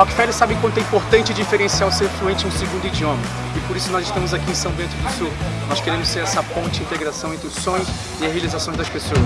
Rockefeller sabe quanto é importante diferenciar o ser fluente em um segundo idioma. E por isso nós estamos aqui em São Bento do Sul. Nós queremos ser essa ponte, de integração entre os sonhos e a realização das pessoas.